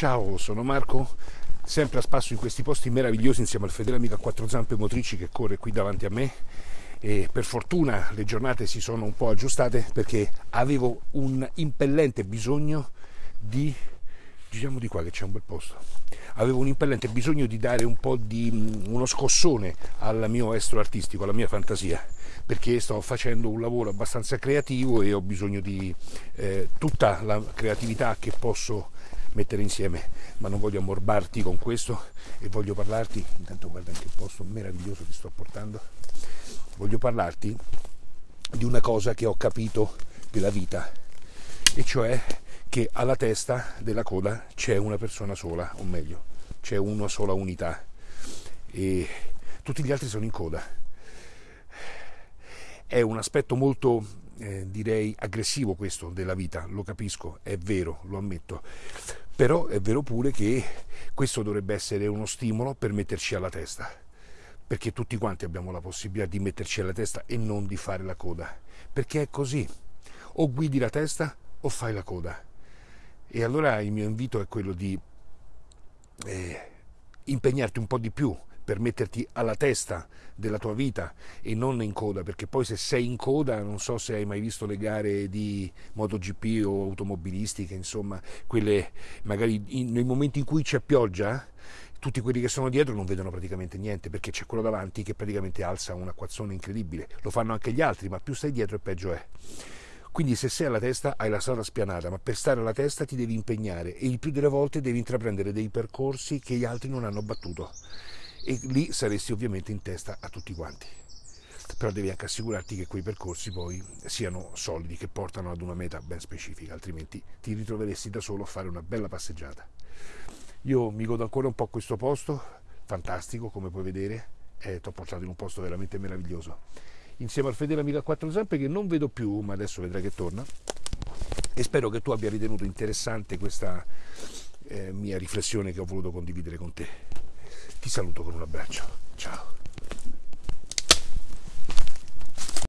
Ciao, sono Marco, sempre a spasso in questi posti meravigliosi insieme al fedele amico a quattro zampe motrici che corre qui davanti a me. E per fortuna le giornate si sono un po' aggiustate perché avevo un impellente bisogno di giriamo di qua che c'è un bel posto. Avevo un impellente bisogno di dare un po' di mm, uno scossone al mio estro artistico alla mia fantasia perché sto facendo un lavoro abbastanza creativo e ho bisogno di eh, tutta la creatività che posso mettere insieme, ma non voglio ammorbarti con questo e voglio parlarti, intanto guarda il posto meraviglioso che sto portando, voglio parlarti di una cosa che ho capito della vita, e cioè che alla testa della coda c'è una persona sola, o meglio, c'è una sola unità. E tutti gli altri sono in coda. È un aspetto molto eh, direi aggressivo questo della vita, lo capisco, è vero, lo ammetto, però è vero pure che questo dovrebbe essere uno stimolo per metterci alla testa, perché tutti quanti abbiamo la possibilità di metterci alla testa e non di fare la coda, perché è così, o guidi la testa o fai la coda. E allora il mio invito è quello di eh, impegnarti un po' di più per metterti alla testa della tua vita e non in coda, perché poi se sei in coda, non so se hai mai visto le gare di MotoGP o automobilistiche, insomma, quelle magari in, nei momenti in cui c'è pioggia, tutti quelli che sono dietro non vedono praticamente niente perché c'è quello davanti che praticamente alza un acquazzone incredibile. Lo fanno anche gli altri, ma più stai dietro e peggio è. Quindi se sei alla testa hai la strada spianata, ma per stare alla testa ti devi impegnare e il più delle volte devi intraprendere dei percorsi che gli altri non hanno battuto e lì saresti ovviamente in testa a tutti quanti. Però devi anche assicurarti che quei percorsi poi siano solidi, che portano ad una meta ben specifica, altrimenti ti ritroveresti da solo a fare una bella passeggiata. Io mi godo ancora un po' questo posto, fantastico come puoi vedere, e ti ho portato in un posto veramente meraviglioso. Insieme al fedele amico a quattro zampe che non vedo più, ma adesso vedrai che torna. E spero che tu abbia ritenuto interessante questa eh, mia riflessione che ho voluto condividere con te. Ti saluto con un abbraccio. Ciao.